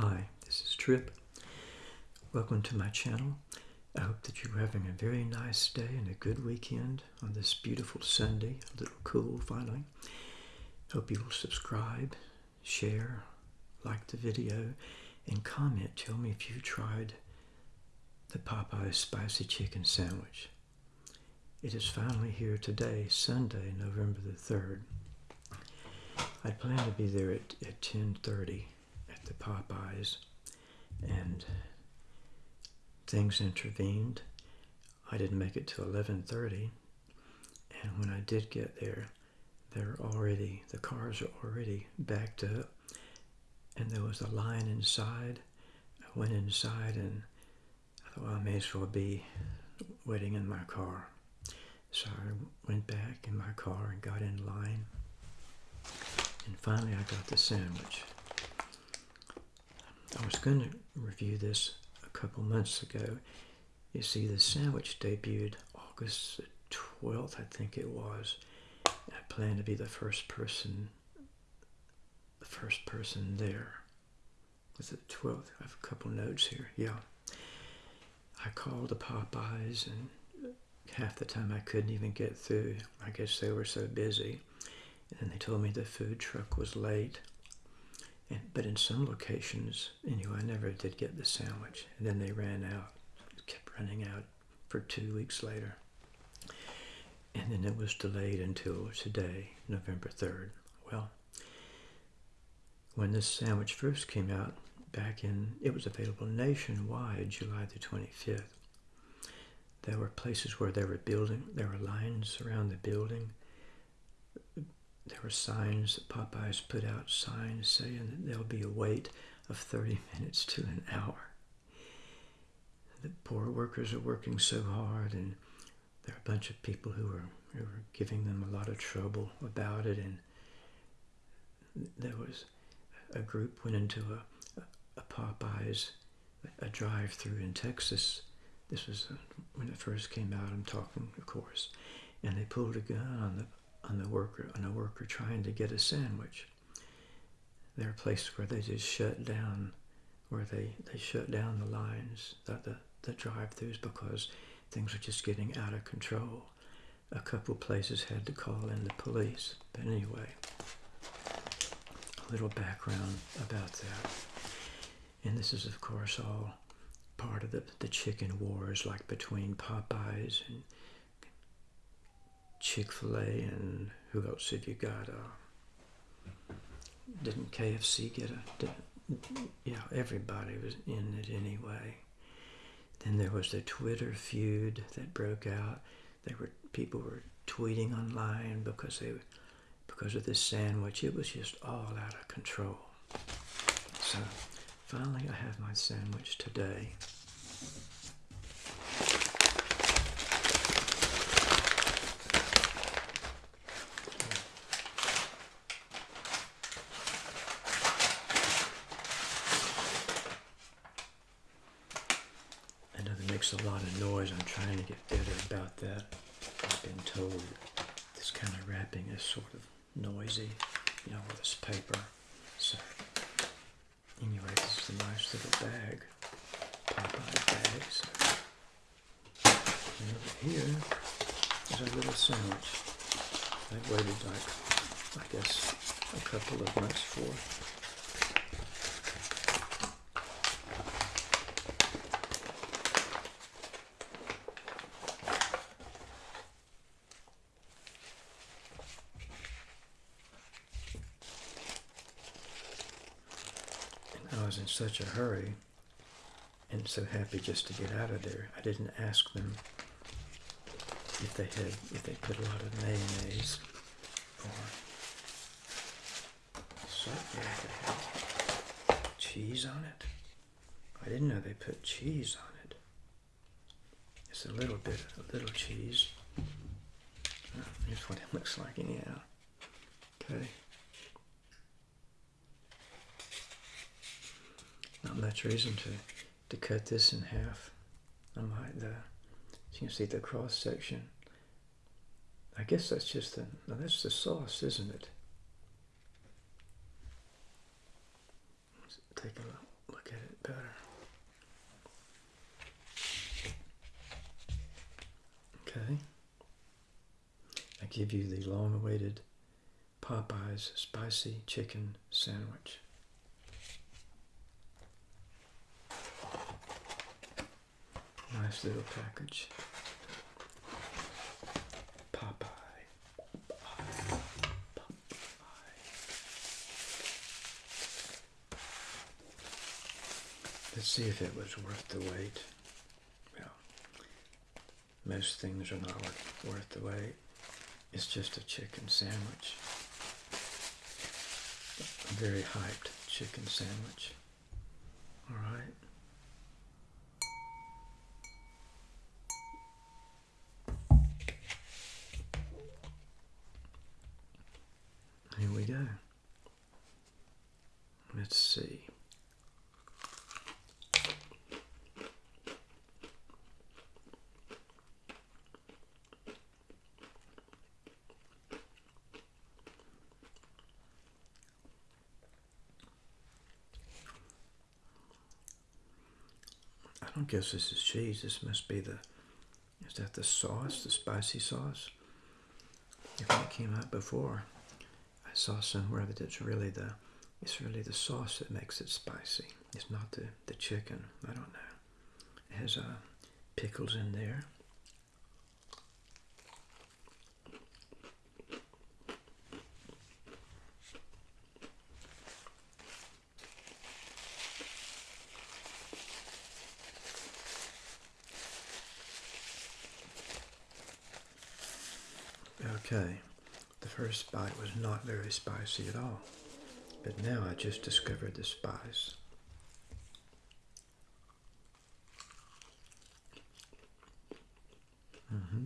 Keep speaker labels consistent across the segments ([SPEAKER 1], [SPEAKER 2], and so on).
[SPEAKER 1] Hi, this is Trip. Welcome to my channel. I hope that you're having a very nice day and a good weekend on this beautiful Sunday, a little cool finally. Hope you will subscribe, share, like the video, and comment. Tell me if you tried the Popeyes Spicy Chicken Sandwich. It is finally here today, Sunday, November the 3rd. I plan to be there at, at 10.30 at the Popeyes, and things intervened. I didn't make it till 11.30, and when I did get there, they're already, the cars are already backed up, and there was a line inside. I went inside, and I thought, well, I may as well be waiting in my car. So I went back in my car and got in line. And finally I got the sandwich. I was going to review this a couple months ago. You see, the sandwich debuted August 12th, I think it was. I plan to be the first person, the first person there. Was it the 12th? I have a couple notes here. Yeah. I called the Popeyes and half the time I couldn't even get through. I guess they were so busy. And they told me the food truck was late. But in some locations, anyway, I never did get the sandwich. And then they ran out. Kept running out for two weeks later. And then it was delayed until today, November 3rd. Well, when this sandwich first came out, back in, it was available nationwide July the 25th. There were places where they were building, there were lines around the building. There were signs that Popeyes put out signs saying that there'll be a wait of 30 minutes to an hour. The poor workers are working so hard, and there are a bunch of people who are, who giving them a lot of trouble about it. And there was a group went into a, a Popeyes, a drive-through in Texas, this was uh, when it first came out. I'm talking, of course, and they pulled a gun on the on the worker on a worker trying to get a sandwich. There are places where they just shut down, where they they shut down the lines, the the, the drive-throughs because things were just getting out of control. A couple places had to call in the police. But anyway, a little background about that. And this is, of course, all part of the, the chicken wars, like between Popeyes and Chick fil A, and who else have you got? Uh, didn't KFC get a. Did, yeah, everybody was in it anyway. Then there was the Twitter feud that broke out. There were people were tweeting online because they because of this sandwich. It was just all out of control. So Finally, I have my sandwich today. I know that makes a lot of noise. I'm trying to get better about that. I've been told this kind of wrapping is sort of noisy, you know, with this paper. So Anyway, this is a nice little bag, Popeye bag. So, and over here is our little sandwich. I've waited like, I guess, a couple of months for. I was in such a hurry and so happy just to get out of there. I didn't ask them if they had if they put a lot of mayonnaise or cheese on it. I didn't know they put cheese on it. It's a little bit, a little cheese. Oh, here's what it looks like anyhow. Okay. Not much reason to, to cut this in half. I might, the, you can see the cross section. I guess that's just the, no, that's the sauce, isn't it? Let's take a look get it better. Okay. I give you the long awaited Popeyes spicy chicken sandwich. Nice little package. Popeye. Let's see if it was worth the wait. Well, most things are not worth the wait. It's just a chicken sandwich. A very hyped chicken sandwich. All right. Here we go. Let's see. I don't guess this is cheese. This must be the, is that the sauce, the spicy sauce? If it came out before, I saw somewhere that it's really the, it's really the sauce that makes it spicy. It's not the, the chicken. I don't know. It has uh, pickles in there. Okay, the first bite was not very spicy at all, but now I just discovered the spice. Mm-hmm.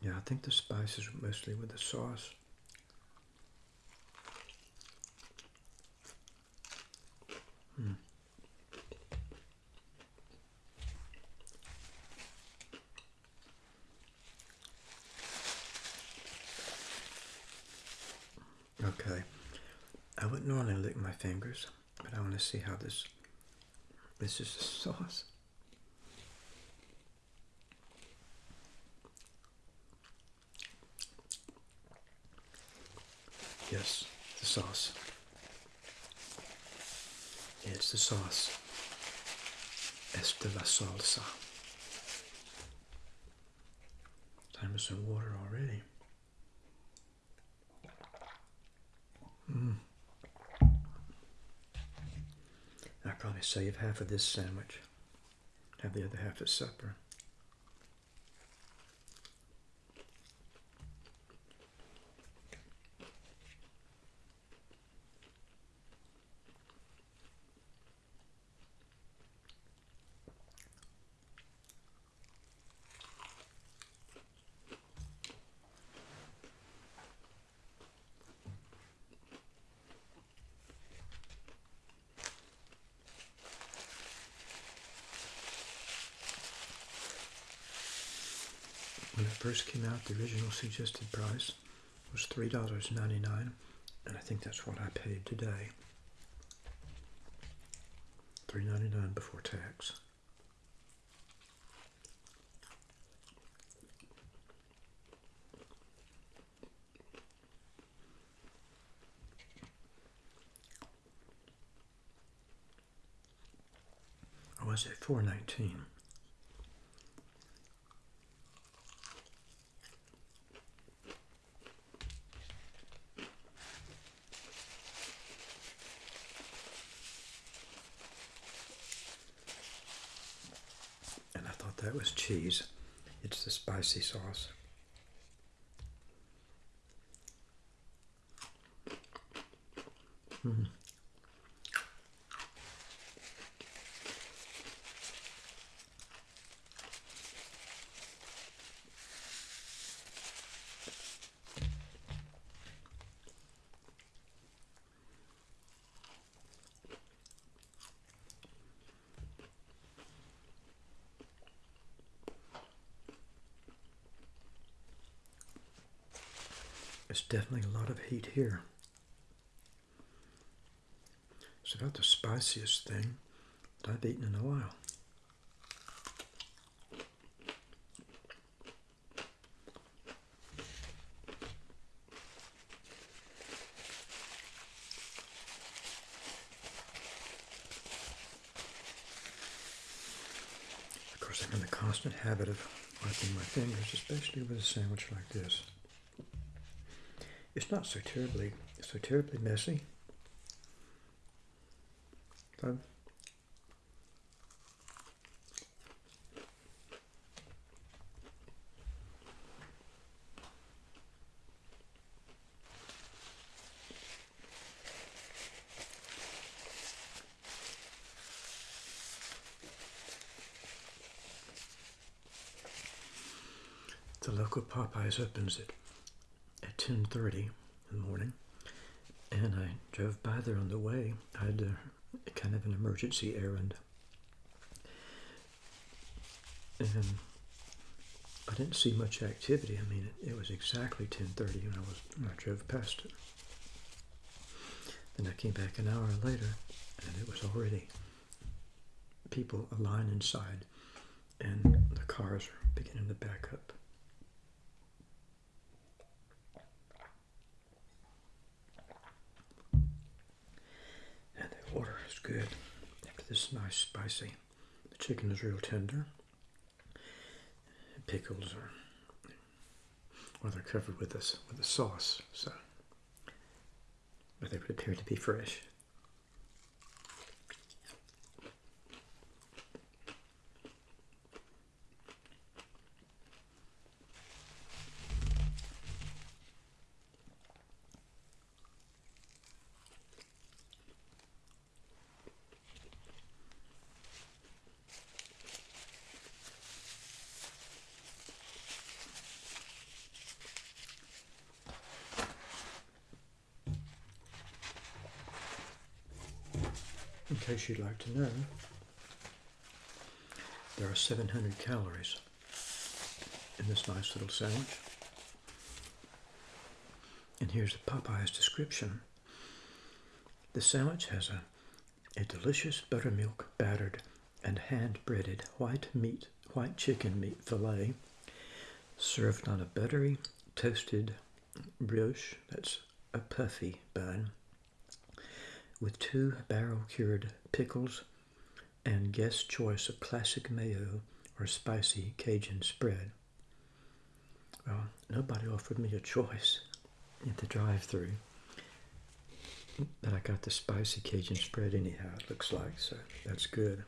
[SPEAKER 1] Yeah, I think the spice is mostly with the sauce. Mm. Okay, I wouldn't normally lick my fingers, but I want to see how this, this is the sauce. Yes, the sauce. It's the sauce. Es de la salsa. Time for some water already. Mm. Probably save half of this sandwich. Have the other half at supper. It first came out, the original suggested price was $3.99, and I think that's what I paid today. $3.99 before tax. Was it 419? And I thought that was cheese. It's the spicy sauce. Mm. Definitely a lot of heat here. It's about the spiciest thing that I've eaten in a while. Of course, I'm in the constant habit of wiping my fingers, especially with a sandwich like this. It's not so terribly, so terribly messy. So, the local Popeyes opens at at 10:30 in the morning, and I drove by there on the way. I had a, kind of an emergency errand, and I didn't see much activity. I mean, it, it was exactly 10:30 when I was when I drove past it. Then I came back an hour later, and it was already people a line inside, and the cars are beginning to back up. And the water is good. This is nice spicy. The chicken is real tender. Pickles are well they're covered with this with the sauce, so but they would appear to be fresh. In case you'd like to know, there are 700 calories in this nice little sandwich. And here's the Popeye's description. The sandwich has a, a delicious buttermilk battered and hand breaded white meat, white chicken meat fillet served on a buttery toasted brioche, that's a puffy bun, with two barrel cured pickles and guest choice of classic mayo or spicy Cajun spread. Well, nobody offered me a choice at the drive through. But I got the spicy Cajun spread anyhow, it looks like, so that's good.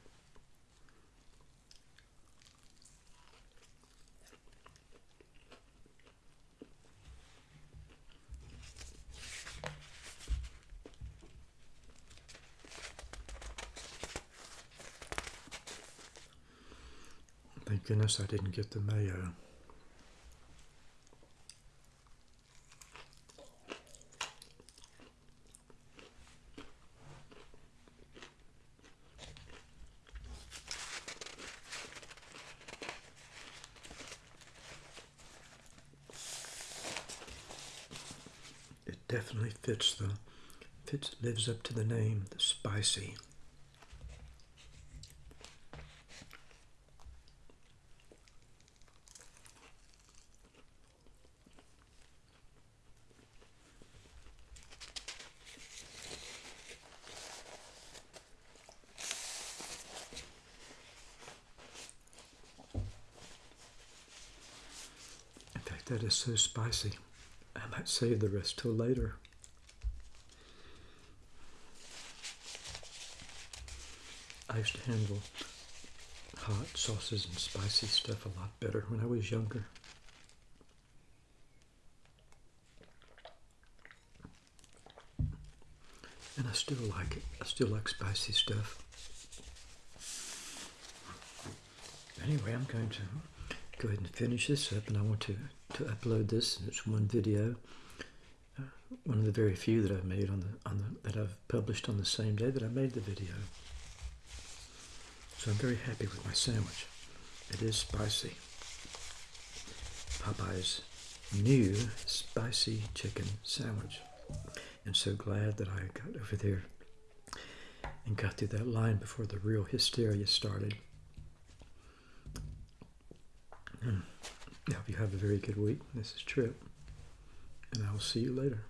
[SPEAKER 1] Thank goodness I didn't get the mayo. It definitely fits the fits lives up to the name, the spicy. That is so spicy. I might save the rest till later. I used to handle hot sauces and spicy stuff a lot better when I was younger. And I still like it. I still like spicy stuff. Anyway, I'm going to go ahead and finish this up, and I want to, to upload this. It's one video, uh, one of the very few that I've made on the on the that I've published on the same day that I made the video. So I'm very happy with my sandwich. It is spicy. Popeye's new spicy chicken sandwich. And so glad that I got over there and got through that line before the real hysteria started. I hope you have a very good week. This is Trip, and I will see you later.